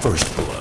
first blood.